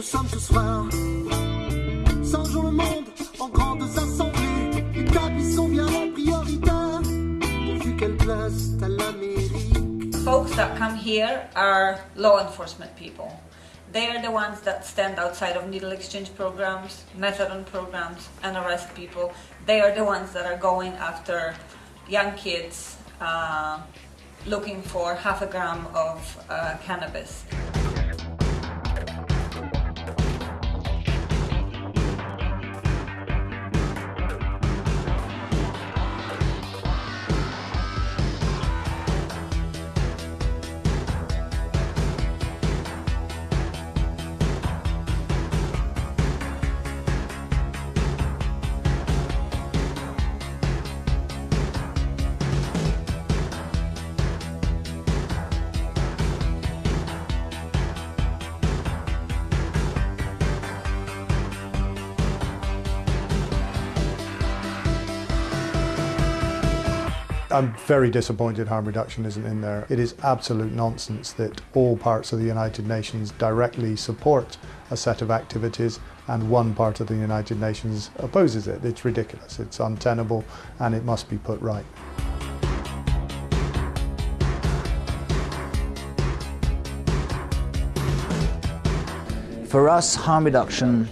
nous sommes le monde en grandes assemblées, bien priorité, pourvu qu'elle plaise à l'Amérique. Folks that come here are law enforcement people. They are the ones that stand outside of needle exchange programs, methadone programs, and arrest people. They are the ones that are going after young kids uh, looking for half a gram of uh, cannabis. I'm very disappointed harm reduction isn't in there. It is absolute nonsense that all parts of the United Nations directly support a set of activities and one part of the United Nations opposes it. It's ridiculous, it's untenable and it must be put right. For us, harm reduction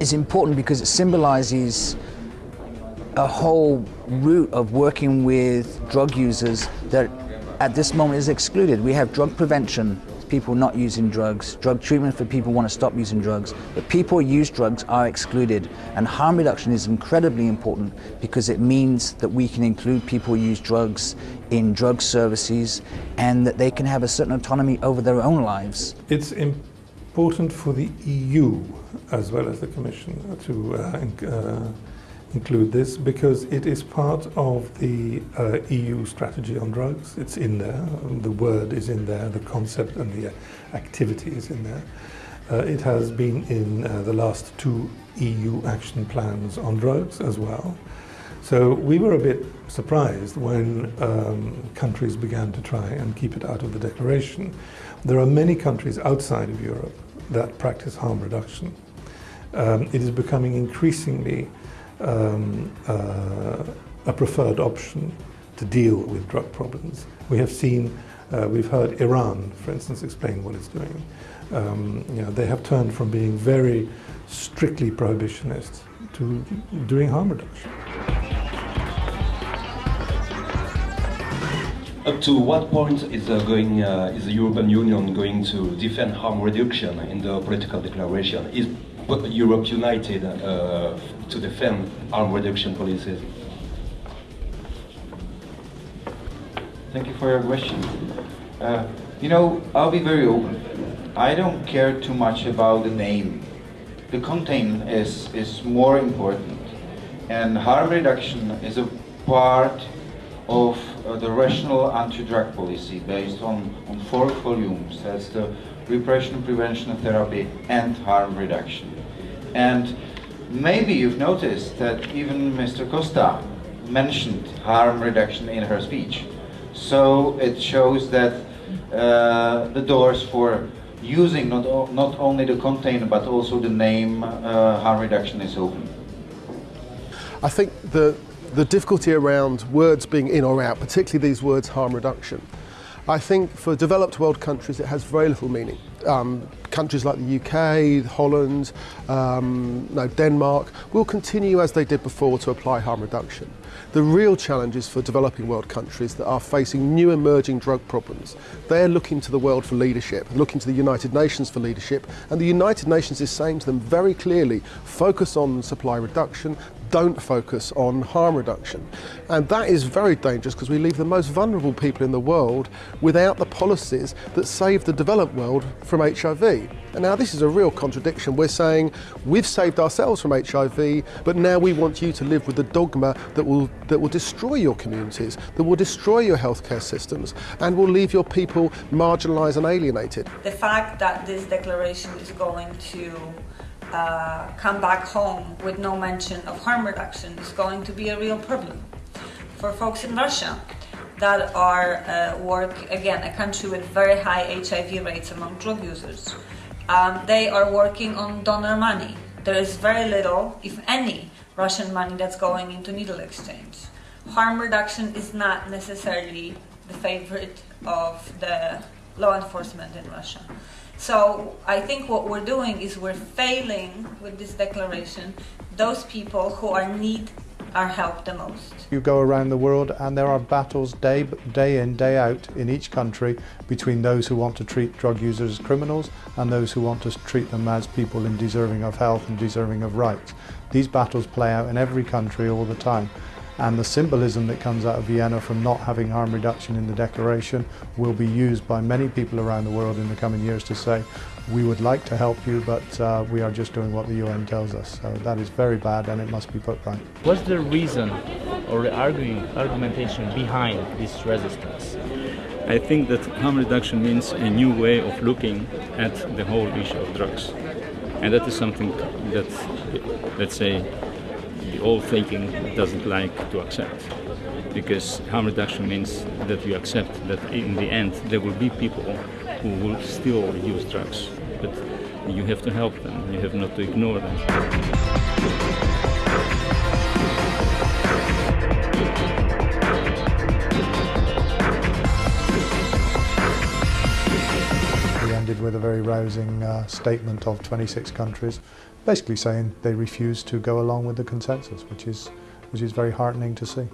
is important because it symbolises a whole route of working with drug users that at this moment is excluded. We have drug prevention, people not using drugs, drug treatment for people who want to stop using drugs, but people who use drugs are excluded. And harm reduction is incredibly important because it means that we can include people who use drugs in drug services and that they can have a certain autonomy over their own lives. It's important for the EU as well as the Commission to uh, uh, include this because it is part of the uh, EU strategy on drugs. It's in there, the word is in there, the concept and the activity is in there. Uh, it has been in uh, the last two EU action plans on drugs as well. So we were a bit surprised when um, countries began to try and keep it out of the declaration. There are many countries outside of Europe that practice harm reduction. Um, it is becoming increasingly um, uh, a preferred option to deal with drug problems. We have seen, uh, we've heard Iran, for instance, explain what it's doing. Um, you know, they have turned from being very strictly prohibitionist to doing harm reduction. Up to what point is, uh, going, uh, is the European Union going to defend harm reduction in the political declaration? Is Europe united uh, to defend harm reduction policies? Thank you for your question. Uh, you know, I'll be very open. I don't care too much about the name. The content is, is more important. And harm reduction is a part of uh, the rational anti-drug policy based on, on four volumes. That's the repression, prevention, therapy, and harm reduction. And maybe you've noticed that even Mr. Costa mentioned harm reduction in her speech. So it shows that uh, the doors for using not, not only the container but also the name uh, harm reduction is open. I think the, the difficulty around words being in or out, particularly these words harm reduction, I think for developed world countries it has very little meaning. Um, countries like the UK, Holland, um, no, Denmark will continue as they did before to apply harm reduction. The real challenge is for developing world countries that are facing new emerging drug problems. They're looking to the world for leadership, looking to the United Nations for leadership, and the United Nations is saying to them very clearly, focus on supply reduction, don't focus on harm reduction. And that is very dangerous because we leave the most vulnerable people in the world without the policies that save the developed world from HIV. And now this is a real contradiction. We're saying we've saved ourselves from HIV, but now we want you to live with the dogma that will, that will destroy your communities, that will destroy your healthcare systems, and will leave your people marginalised and alienated. The fact that this declaration is going to uh, come back home with no mention of harm reduction is going to be a real problem for folks in Russia that are uh, work again a country with very high HIV rates among drug users. Um, they are working on donor money. There is very little, if any, Russian money that's going into needle exchange. Harm reduction is not necessarily the favorite of the law enforcement in Russia. So I think what we're doing is we're failing with this declaration those people who are need our help the most. You go around the world and there are battles day, day in, day out in each country between those who want to treat drug users as criminals and those who want to treat them as people in deserving of health and deserving of rights. These battles play out in every country all the time and the symbolism that comes out of Vienna from not having harm reduction in the declaration will be used by many people around the world in the coming years to say we would like to help you but uh, we are just doing what the UN tells us. So that is very bad and it must be put right. What's the reason or the arguing, argumentation behind this resistance? I think that harm reduction means a new way of looking at the whole issue of drugs. And that is something that, let's say, the old thinking doesn't like to accept. Because harm reduction means that you accept that in the end there will be people who will still use drugs. But you have to help them, you have not to ignore them. Rousing uh, statement of 26 countries, basically saying they refuse to go along with the consensus, which is, which is very heartening to see.